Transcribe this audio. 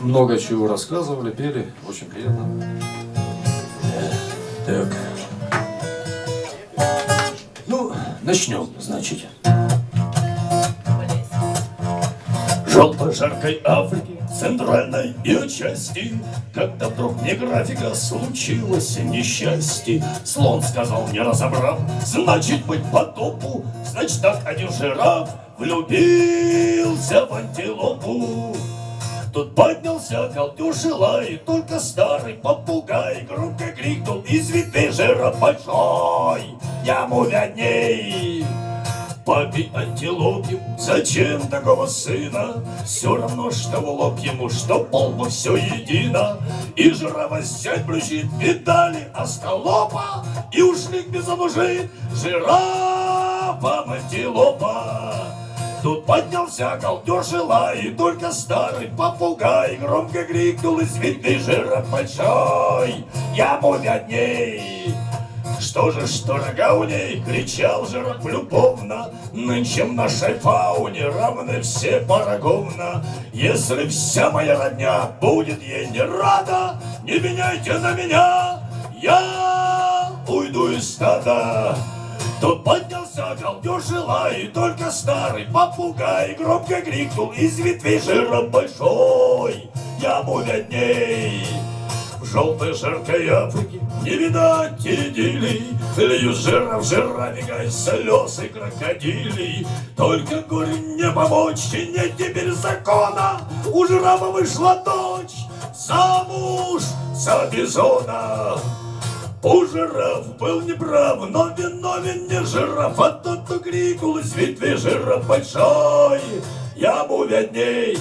много чего рассказывали, пели. Очень приятно. Так. Ну, начнем, значит. Желтой жаркой Африки, центральной ее части, Когда вдруг не графика случилось несчастье, Слон сказал, не разобрав, значит быть потопу, Значит так один жираф влюбился в антилопу. Тут поднялся колдюш и только старый попугай Громко крикнул из ветвей жираф большой, Яму видней. Папе антилопе, зачем такого сына? Все равно, что в лоб ему, что полбу все едино. И жирова сядь брючит, видали остолопа, И ушли без мужик жирафа антилопа. Тут поднялся колдеж и только старый попугай Громко крикнул из видный жиров большой, Яму видней. Что же, что рога у ней, кричал жирок любовно, Нынче в нашей фауне равны все поровна. Если вся моя родня будет ей не рада, Не меняйте на меня, я уйду из стада. Тут поднялся галдеж и только старый попугай Громко крикнул из ветвей жиром большой, Яму видней. В желтой жаркой Африке не видать идиллий, Льют жира в жирафика слез и крокодилей. Только горе не помочь, и нет теперь закона, У жирафа вышла дочь замуж за бизона. Жираф был неправ, но виновен не жираф, а тот, кто крикнул из ветви жираф большой. Яму видней,